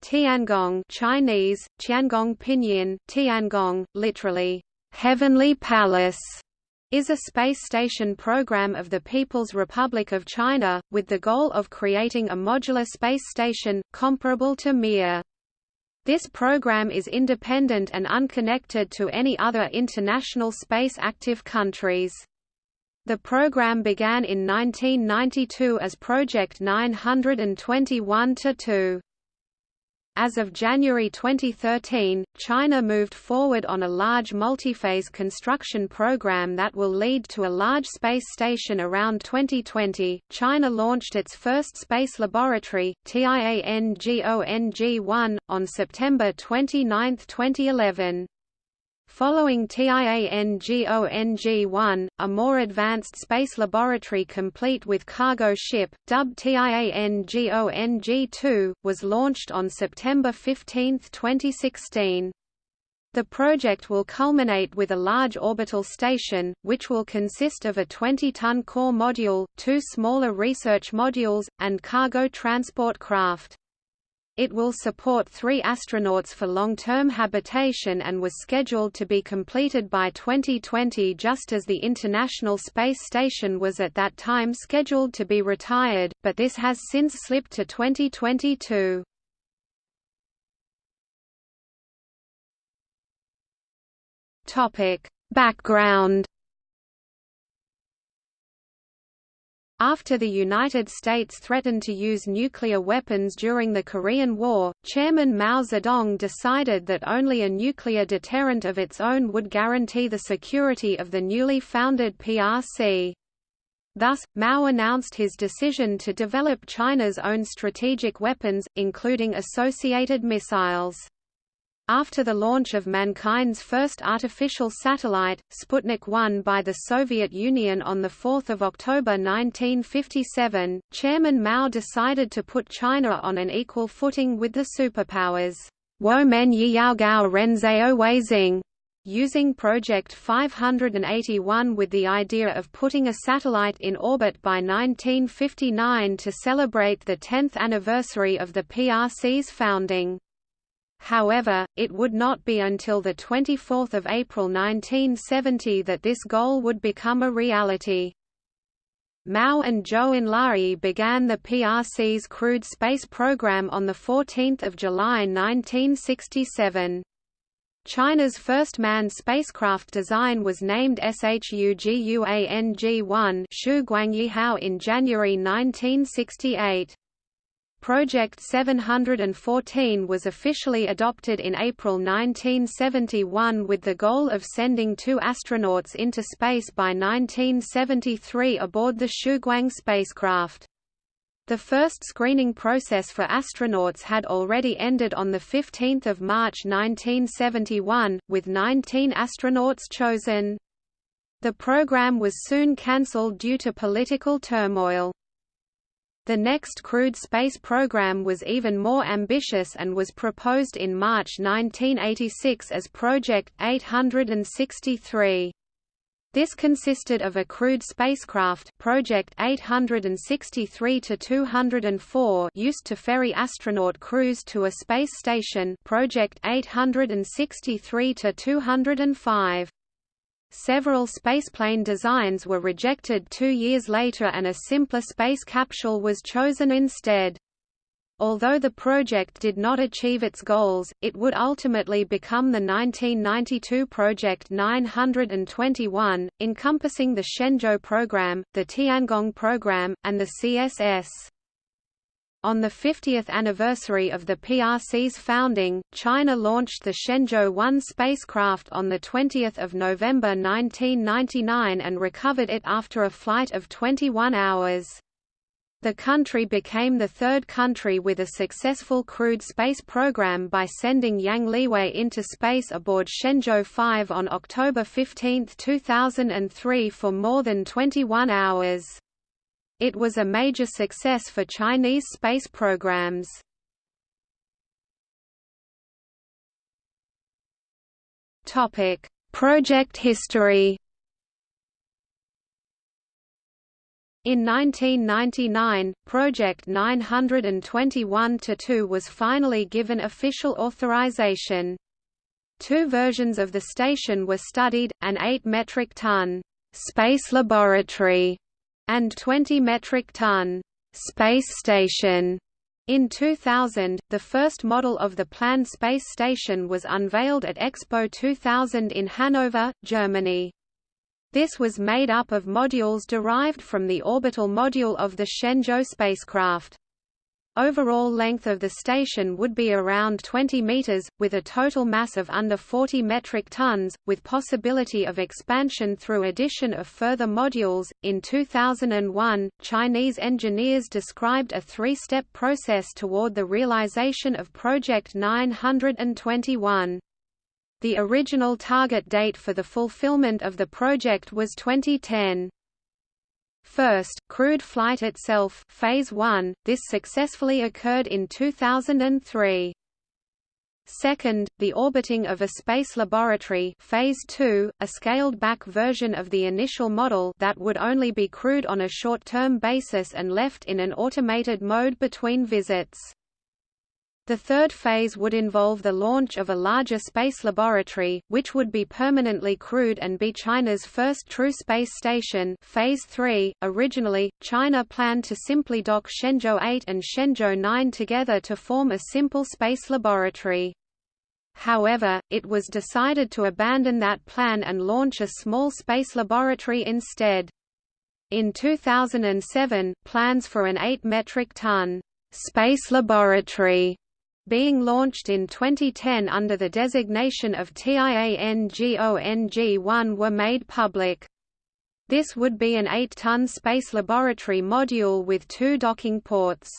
Tiangong Chinese, Tiangong Pinyin, Tiangong, literally, Heavenly Palace, is a space station program of the People's Republic of China, with the goal of creating a modular space station, comparable to Mir. This program is independent and unconnected to any other international space-active countries. The program began in 1992 as Project 921-2. As of January 2013, China moved forward on a large multi-phase construction program that will lead to a large space station around 2020. China launched its first space laboratory, Tiangong-1, on September 29, 2011. Following Tiangong-1, a more advanced space laboratory complete with cargo ship, dubbed Tiangong-2, was launched on September 15, 2016. The project will culminate with a large orbital station, which will consist of a 20-ton core module, two smaller research modules, and cargo transport craft. It will support three astronauts for long-term habitation and was scheduled to be completed by 2020 just as the International Space Station was at that time scheduled to be retired, but this has since slipped to 2022. Background After the United States threatened to use nuclear weapons during the Korean War, Chairman Mao Zedong decided that only a nuclear deterrent of its own would guarantee the security of the newly founded PRC. Thus, Mao announced his decision to develop China's own strategic weapons, including associated missiles. After the launch of mankind's first artificial satellite, Sputnik 1 by the Soviet Union on 4 October 1957, Chairman Mao decided to put China on an equal footing with the superpowers. Weizing using Project 581 with the idea of putting a satellite in orbit by 1959 to celebrate the 10th anniversary of the PRC's founding. However, it would not be until 24 April 1970 that this goal would become a reality. Mao and Zhou Enlai began the PRC's crewed space program on 14 July 1967. China's first manned spacecraft design was named SHUGUANG-1 in January 1968. Project 714 was officially adopted in April 1971 with the goal of sending two astronauts into space by 1973 aboard the Shuguang spacecraft. The first screening process for astronauts had already ended on 15 March 1971, with 19 astronauts chosen. The program was soon cancelled due to political turmoil. The next crewed space program was even more ambitious and was proposed in March 1986 as Project 863. This consisted of a crewed spacecraft Project 863-204 used to ferry astronaut crews to a space station Project 863-205. Several spaceplane designs were rejected two years later and a simpler space capsule was chosen instead. Although the project did not achieve its goals, it would ultimately become the 1992 Project 921, encompassing the Shenzhou program, the Tiangong program, and the CSS. On the 50th anniversary of the PRC's founding, China launched the Shenzhou 1 spacecraft on 20 November 1999 and recovered it after a flight of 21 hours. The country became the third country with a successful crewed space program by sending Yang Liwei into space aboard Shenzhou 5 on October 15, 2003 for more than 21 hours. It was a major success for Chinese space programs. Topic: Project history. In 1999, Project 921-2 was finally given official authorization. Two versions of the station were studied, an 8 metric ton space laboratory and 20 metric ton space station. In 2000, the first model of the planned space station was unveiled at Expo 2000 in Hanover, Germany. This was made up of modules derived from the orbital module of the Shenzhou spacecraft. Overall length of the station would be around 20 meters, with a total mass of under 40 metric tons, with possibility of expansion through addition of further modules. In 2001, Chinese engineers described a three-step process toward the realization of Project 921. The original target date for the fulfillment of the project was 2010. First, crewed flight itself phase 1, this successfully occurred in 2003. Second, the orbiting of a space laboratory phase 2, a scaled-back version of the initial model that would only be crewed on a short-term basis and left in an automated mode between visits. The third phase would involve the launch of a larger space laboratory, which would be permanently crewed and be China's first true space station phase 3. .Originally, China planned to simply dock Shenzhou 8 and Shenzhou 9 together to form a simple space laboratory. However, it was decided to abandon that plan and launch a small space laboratory instead. In 2007, plans for an 8 metric ton space laboratory being launched in 2010 under the designation of TIANGONG-1 were made public. This would be an 8-ton space laboratory module with two docking ports.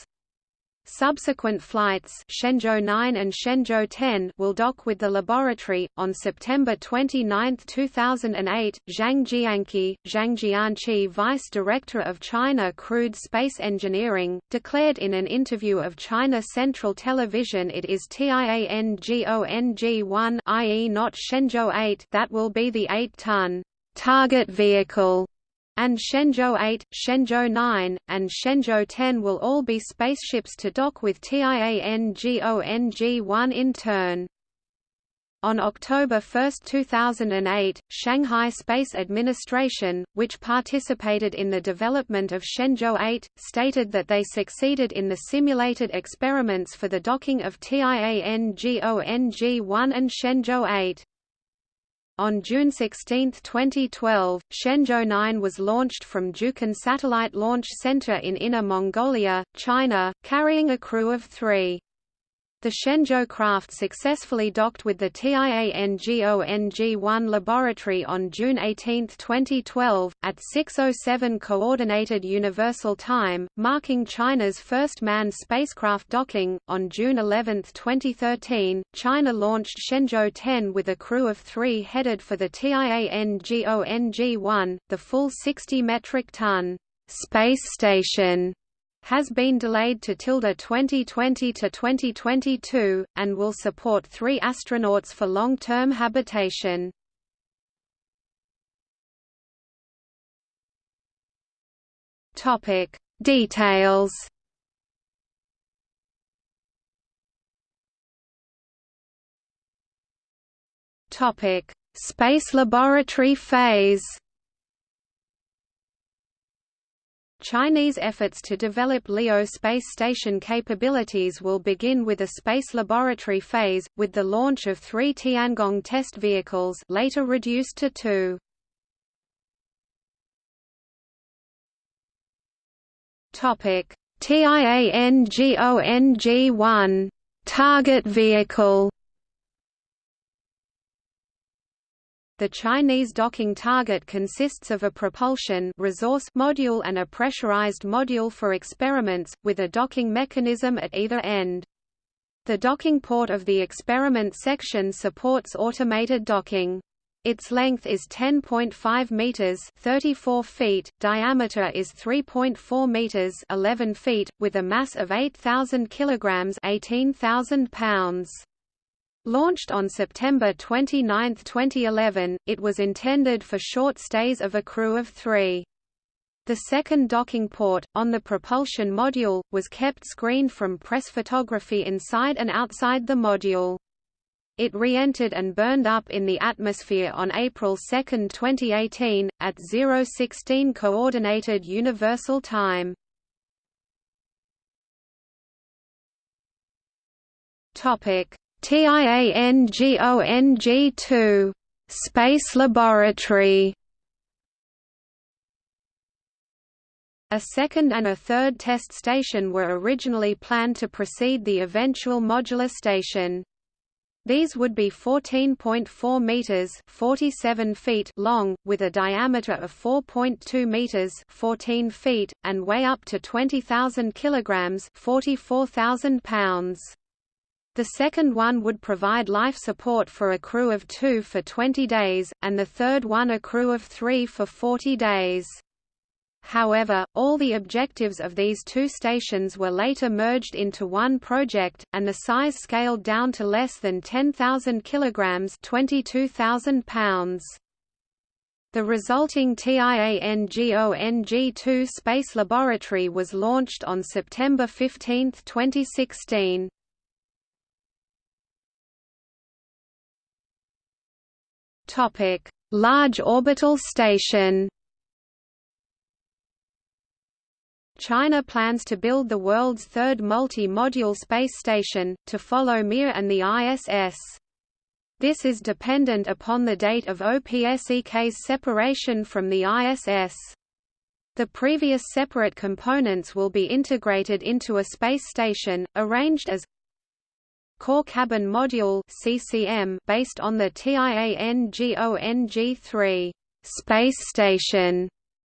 Subsequent flights Shenzhou 9 and Shenzhou 10 will dock with the laboratory. On September 29, 2008, Zhang Jianqi, Zhang Jianqi Vice Director of China Crewed Space Engineering, declared in an interview of China Central Television it is TIANGONG-1 i.e. not Shenzhou 8 that will be the 8-ton target vehicle and Shenzhou 8, Shenzhou 9, and Shenzhou 10 will all be spaceships to dock with TIANGONG-1 in turn. On October 1, 2008, Shanghai Space Administration, which participated in the development of Shenzhou 8, stated that they succeeded in the simulated experiments for the docking of TIANGONG-1 and Shenzhou 8. On June 16, 2012, Shenzhou 9 was launched from Jiuquan Satellite Launch Center in Inner Mongolia, China, carrying a crew of three. The Shenzhou craft successfully docked with the TIANGONG-1 laboratory on June 18, 2012, at 6.07 Coordinated Universal Time, marking China's first manned spacecraft docking. On June 11, 2013, China launched Shenzhou 10 with a crew of three headed for the TIANGONG-1, the full 60 metric ton space station has been delayed to tilde 2020 to 2022, and will support three astronauts for long-term habitation. Topic Details Topic Space Laboratory phase Chinese efforts to develop LEO space station capabilities will begin with a space laboratory phase, with the launch of three Tiangong test vehicles later reduced to two. TIANGONG-1 target vehicle The Chinese docking target consists of a propulsion resource module and a pressurized module for experiments, with a docking mechanism at either end. The docking port of the experiment section supports automated docking. Its length is 10.5 meters, 34 feet, diameter is 3.4 meters, 11 feet, with a mass of 8000 kilograms, 18,000 pounds. Launched on September 29, 2011, it was intended for short stays of a crew of three. The second docking port, on the propulsion module, was kept screened from press photography inside and outside the module. It re-entered and burned up in the atmosphere on April 2, 2018, at 016 Coordinated Universal Time. TIANGONG-2 Space Laboratory A second and a third test station were originally planned to precede the eventual modular station. These would be 14.4 meters (47 feet) long, with a diameter of 4.2 meters (14 feet) and weigh up to 20,000 kilograms (44,000 pounds). The second one would provide life support for a crew of two for 20 days, and the third one a crew of three for 40 days. However, all the objectives of these two stations were later merged into one project, and the size scaled down to less than 10,000 kilograms (22,000 pounds). The resulting TIANGONG-2 space laboratory was launched on September 15, 2016. Topic: Large orbital station. China plans to build the world's third multi-module space station, to follow Mir and the ISS. This is dependent upon the date of OPSEK's separation from the ISS. The previous separate components will be integrated into a space station, arranged as Core Cabin Module CCM based on the TIANGONG-3 space station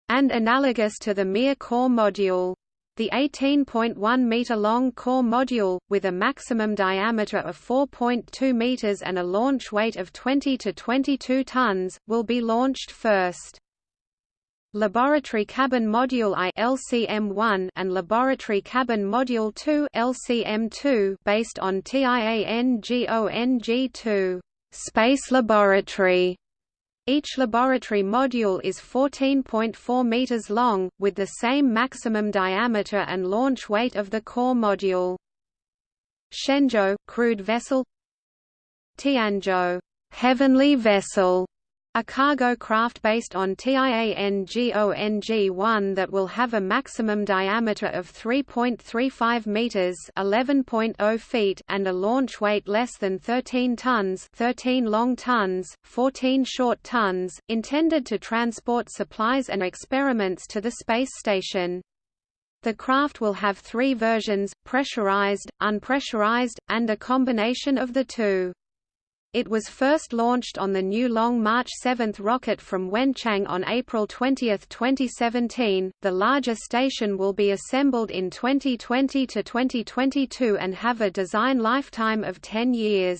and analogous to the Mir core module. The 18.1-meter-long core module, with a maximum diameter of 4.2 meters and a launch weight of 20 to 22 tons, will be launched first. Laboratory Cabin Module I LCM-1 and Laboratory Cabin Module 2 LCM-2 based on TIANGONG-2 Space Laboratory. Each laboratory module is 14.4 meters long, with the same maximum diameter and launch weight of the core module. Shenzhou crewed vessel. Tianzhou heavenly vessel a cargo craft based on TIANGONG-1 that will have a maximum diameter of 3.35 meters (11.0 feet) and a launch weight less than 13 tons (13 long tons, 14 short tons), intended to transport supplies and experiments to the space station. The craft will have three versions, pressurized, unpressurized, and a combination of the two. It was first launched on the new Long March 7 rocket from Wenchang on April 20, 2017. The larger station will be assembled in 2020 to 2022 and have a design lifetime of 10 years.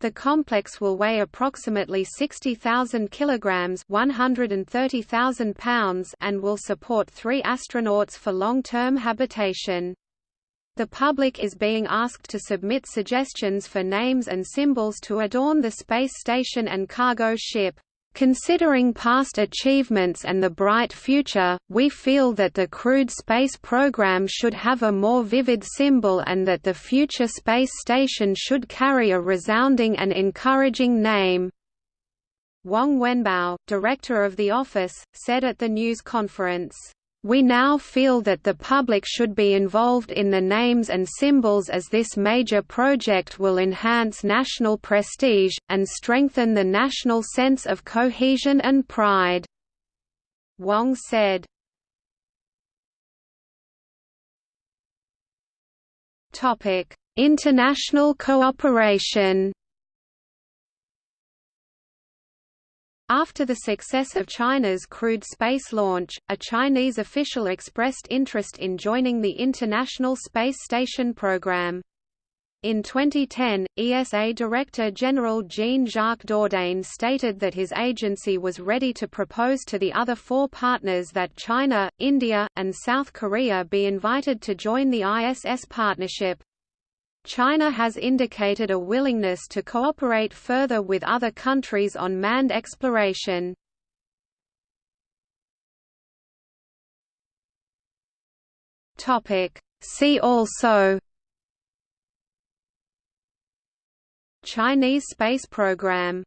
The complex will weigh approximately 60,000 kilograms, 130,000 pounds, and will support 3 astronauts for long-term habitation. The public is being asked to submit suggestions for names and symbols to adorn the space station and cargo ship. Considering past achievements and the bright future, we feel that the crewed space program should have a more vivid symbol and that the future space station should carry a resounding and encouraging name. Wang Wenbao, director of the office, said at the news conference, we now feel that the public should be involved in the names and symbols as this major project will enhance national prestige, and strengthen the national sense of cohesion and pride." Wang said. International cooperation After the success of China's crewed space launch, a Chinese official expressed interest in joining the International Space Station program. In 2010, ESA Director General Jean-Jacques Dordain stated that his agency was ready to propose to the other four partners that China, India, and South Korea be invited to join the ISS partnership. China has indicated a willingness to cooperate further with other countries on manned exploration. See also Chinese space program